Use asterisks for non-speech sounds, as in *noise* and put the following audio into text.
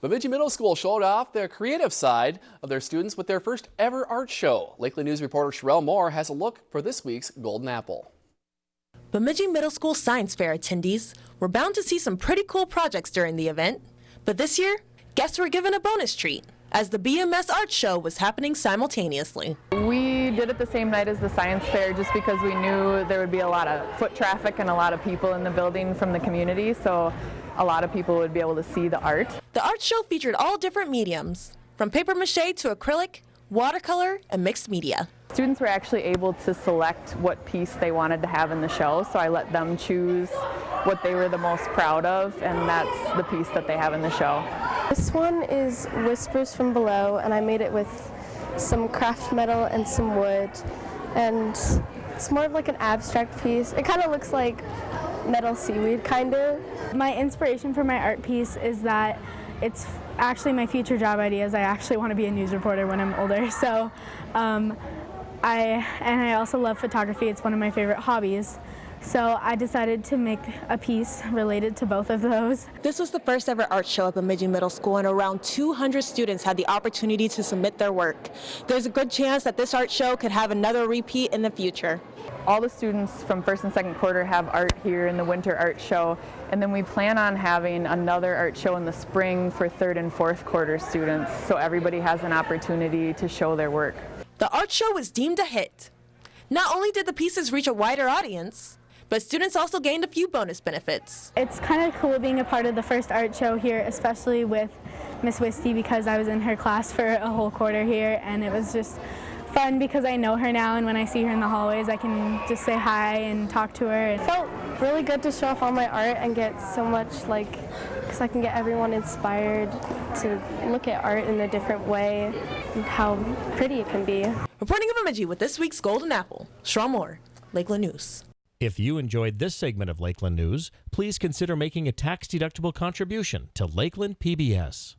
Bemidji Middle School showed off the creative side of their students with their first ever art show. Lakeland News reporter Sherelle Moore has a look for this week's Golden Apple. Bemidji Middle School Science Fair attendees were bound to see some pretty cool projects during the event. But this year, guests were given a bonus treat as the BMS art show was happening simultaneously. We did it the same night as the science fair just because we knew there would be a lot of foot traffic and a lot of people in the building from the community. So a lot of people would be able to see the art. The art show featured all different mediums, from paper mache to acrylic, watercolor, and mixed media. Students were actually able to select what piece they wanted to have in the show, so I let them choose what they were the most proud of, and that's the piece that they have in the show. This one is Whispers from Below, and I made it with some craft metal and some wood, and it's more of like an abstract piece. It kind of looks like metal seaweed, kind of. My inspiration for my art piece is that it's actually my future job ideas. I actually want to be a news reporter when I'm older. *laughs* So, um, I and I also love photography. It's one of my favorite hobbies. So I decided to make a piece related to both of those. This was the first ever art show at Bemidji Middle School and around 200 students had the opportunity to submit their work. There's a good chance that this art show could have another repeat in the future. All the students from first and second quarter have art here in the winter art show and then we plan on having another art show in the spring for third and fourth quarter students so everybody has an opportunity to show their work. The art show was deemed a hit. Not only did the pieces reach a wider audience, but students also gained a few bonus benefits. It's kind of cool being a part of the first art show here, especially with Miss Wisty because I was in her class for a whole quarter here and it was just fun because I know her now and when I see her in the hallways I can just say hi and talk to her. It felt really good to show off all my art and get so much like, because I can get everyone inspired to look at art in a different way and how pretty it can be. Reporting in Bemidji with this week's Golden Apple, Shaw Moore, Lakeland News. If you enjoyed this segment of Lakeland News, please consider making a tax-deductible contribution to Lakeland PBS.